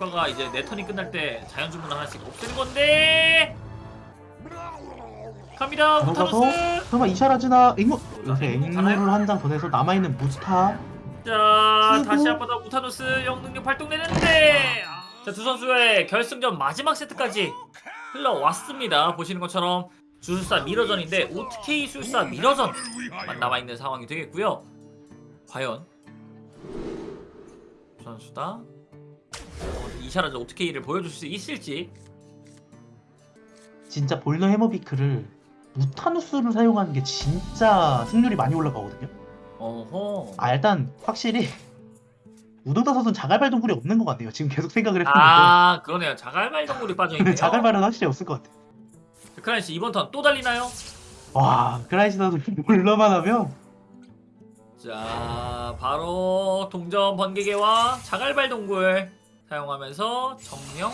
효과가 이제 내 턴이 끝날 때 자연 주문 하나씩 없애는 건데. 갑니다. 무타누스. 설마 이샤라즈나 앵무 요새 앵무 앵무를? 한 장 더 내서 남아있는 무스타. 자 다시 한번더 무타누스 영능력 발동되는데. 자 두 선수의 결승전 마지막 세트까지 흘러왔습니다. 보시는 것처럼 주술사 미러전인데 OTK 술사 미러전만 남아있는 상황이 되겠고요. 과연 두 선수다. 어, 이샤라즈 OTK를 보여줄 수 있을지. 진짜 볼너 해머비크를 무타누스를 사용하는 게 진짜 승률이 많이 올라가거든요. 어허. 아 일단 확실히 우도다 선수는 자갈발 동굴이 없는 것 같네요. 지금 계속 생각을 했었는데. 아 그러네요. 자갈발 동물이 빠져있네요. 자갈발은 확실히 없을 것 같아요. 크라이씨 이번 턴 또 달리나요? 와 크라이시 선수 볼러만 하면? 자 바로 동전 번개개와 자갈발 동굴 사용하면서 정령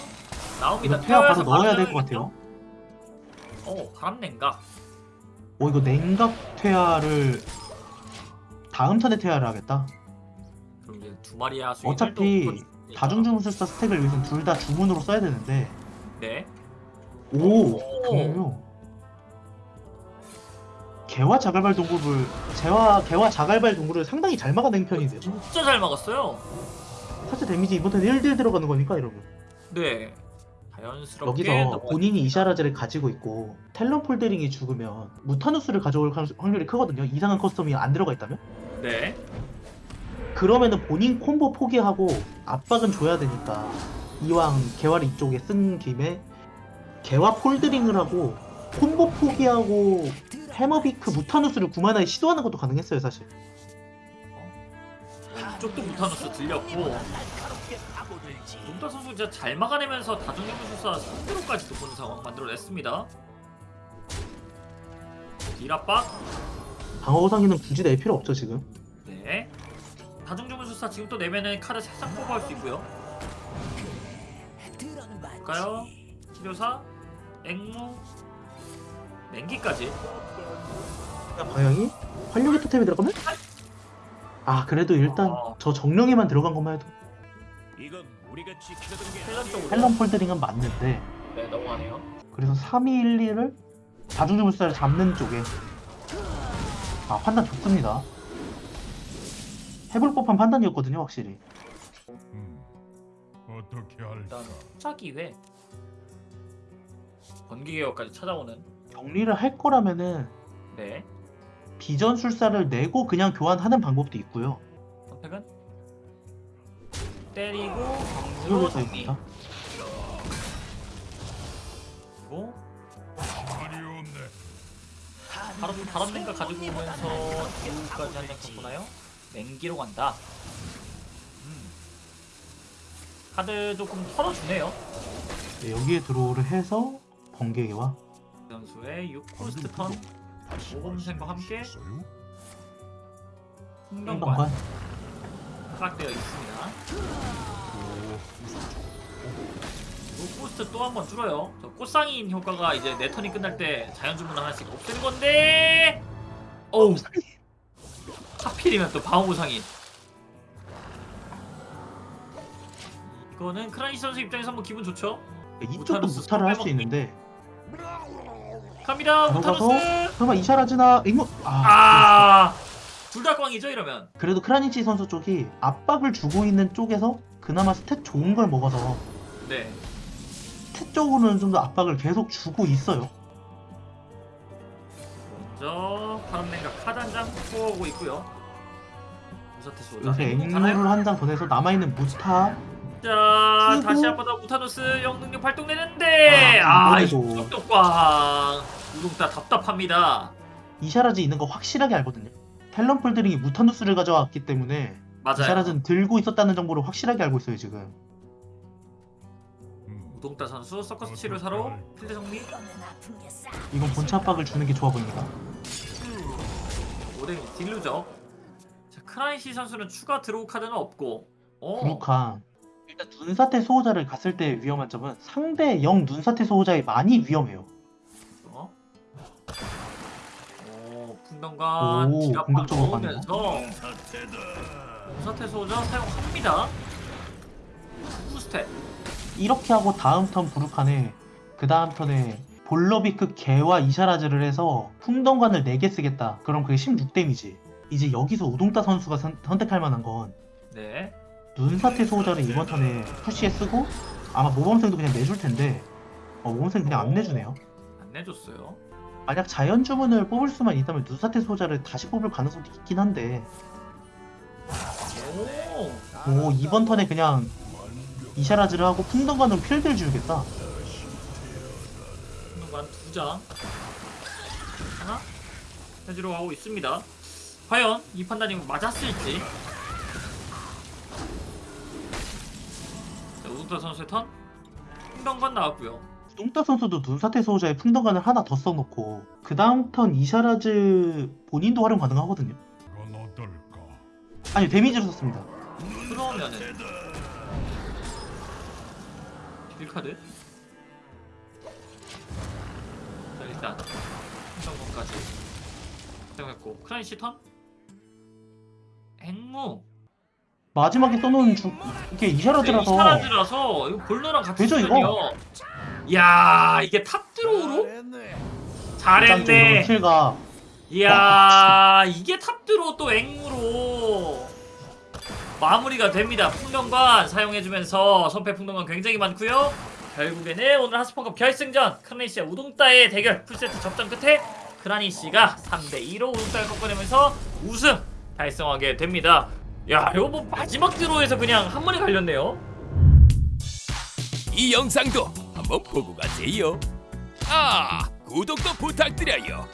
나옵니다. 바로 퇴화해서 넣어야 될 것 같아요. 어 바람 냉각 어 이거 냉각 퇴화를 다음 턴에 퇴화를 하겠다? 그럼 이제 두 마리 하수 어차피 다중 주문술사 스택을 위해서 둘 다 주문으로 써야 되는데. 네. 오 오. 그럼요. 개와 자갈발 동굴을 개와 개와 자갈발 동굴을 상당히 잘 막아낸 편이세요. 진짜 잘 막았어요 사실 데미지 이번 턴 1딜 들어가는 거니까 이러면 네. 자연스럽게 여기서 넘어가- 본인이 이샤라즈를 가지고 있고 텔런 폴데링이 죽으면 무타누스를 가져올 확- 확률이 크거든요. 이상한 커스텀이 안 들어가 있다면? 네. 그러면은 본인 콤보 포기하고 압박은 줘야 되니까 이왕 개화를 이쪽에 쓴 김에 개화 폴드링을 하고 콤보 포기하고 해머비크 무타누스를 구만하에 시도하는 것도 가능했어요 사실 쪽도 무타누스 들렸고 농타 선수 진짜 잘 막아내면서 다중연구술사 상대로까지도 보는 상황 만들어냈습니다 딜압박 방어상에는 굳이 낼 필요 없죠 지금 네. 다중주문술사 지금 또 내면은 카드 살짝 뽑아올 수 있고요. 볼까요? 치료사, 앵무, 맹기까지. 방향이 활력의 토템이 들어가면 아 그래도 일단 어. 저 정령에만 들어간 것만 해도. 텔런 폴드링은 맞는데 네, 넘어가네요. 그래서 3212를 다중주물사를 잡는 쪽에 아 판단 좋습니다 해볼 법한 판단이었거든요 확실히 음, 어떻게 할까? 일단 투자기회. 번개개혁까지 찾아오는. 격리를 할 거라면은 네. 비전술사를 내고 그냥 교환하는 방법도 있고요 선택은 때리고 그걸로 정리. 그리고. 바로 바람 냉각 가지고 오면서 두까지 한장 쳤구나요? 맹기로 간다. 음. 카드 조금 털어주네요. 네, 여기에 드로우를 해서 번개와 선수의 6코스트 턴 모범생과 함께 풍경관 행방관 허락되어 있습니다. 6코스트 또 한 번 줄어요. 저 꽃상인 효과가 이제 내 턴이 끝날 때 자연 주문 하나씩 없애는 건데. 어우 하필이면 또 방어구상인. 이거는 크라니시 선수 입장에서 한번 기분 좋죠? 네, 이쪽도 무타를 할 수. 있는데 갑니다 들어가서 무타누스. 설마 이샤라즈나 앵무 아, 아. 둘다 꽝이죠 이러면. 그래도 크라니치 선수 쪽이 압박을 주고 있는 쪽에서 그나마 stat 좋은 걸 먹어서 네. 스탯 쪽으로는 좀 더 압박을 계속 주고 있어요 먼저 파란 냉각 한장 뽑아오고 있고요. 요새 앵무 앵무를? 한장더 내서 남아있는 무스타 자 그리고- 다시 한번더 무타누스 영능력 발동되는데 아, 아 꽝. 우동따 답답합니다. 이샤라즈 있는 거 확실하게 알거든요 텔런 폴드링이 무타누스를 가져왔기 때문에 맞아요. 이샤라즈는 들고 있었다는 정보를 확실하게 알고 있어요 지금 음, 우동따 선수 서커스 치료 사로 필드 정리. 이건 본체 압박을 주는 게 좋아 보입니다 오뎅 딜루죠. 자 크라이시 선수는 추가 드로우 카드는 없고. 어. 부룩한 일단 눈사태 소호자를 갔을 때 위험한 점은 상대 영 눈사태 소호자에 많이 위험해요 어? 오 풍덩과 오, 기압박 공격적으로 넣으면서 사태다. 무사태 소자 사용합니다. 후스텝 이렇게 하고 다음 턴 부르칸에 그 다음 턴에 볼러비크 개와 이샤라즈를 해서 풍덩관을 4개 쓰겠다. 그럼 그게 16 데미지. 이제 여기서 우동따 선수가 선, 택할 만한 건 네. 눈사태 소호자를 이번 턴에 푸시에 쓰고 아마 모범생도 그냥 내줄 텐데 어, 모범생 그냥 안 내주네요. 안 내줬어요. 만약 자연 주문을 뽑을 수만 있다면 눈사태 소호자를 다시 뽑을 가능성도 있긴 한데 오. 오 이번 턴에 그냥 이샤라즈를 하고 풍덩관으로 필드를 지우겠다. 한동안 두 장. 하나. 해주러 가고 있습니다. 과연 이 판단이 맞았을지. 자, 우승타 선수의 턴. 풍덩관 나왔고요. 뚱따 선수도 눈사태 소호자에 풍덩관을 하나 더 써놓고 그 다음 턴 이샤라즈 본인도 활용 가능하거든요. 그건 어떨까? 아니 데미지를 썼습니다. 그러면은 딜카드. 자 일단 풍덩관까지 사용했고 크라이시 턴. 앵무. 마지막에 써놓은 주... 이게 이샤라즈라서 이샤라즈라서 이거 볼러랑 같이 되죠, 쓰면요. 야 이게 탑 드로우로 잘했네. 킬가 이야 이게 탑 드로우 또 앵무로 마무리가 됩니다. 풍덩관 사용해주면서 선패 풍덩관 굉장히 많고요. 결국에는 오늘 하스펀컵 결승전 크라니시와 우동따의 대결 풀세트 접전 끝에 크라니시가 3대2로 우동따를 꺾어내면서 우승 달성하게 됩니다. 야 이거 뭐 마지막 드로우에서 그냥 한 번에 갈렸네요. 이 영상도 한번 보고 가세요. 아, 구독도 부탁드려요.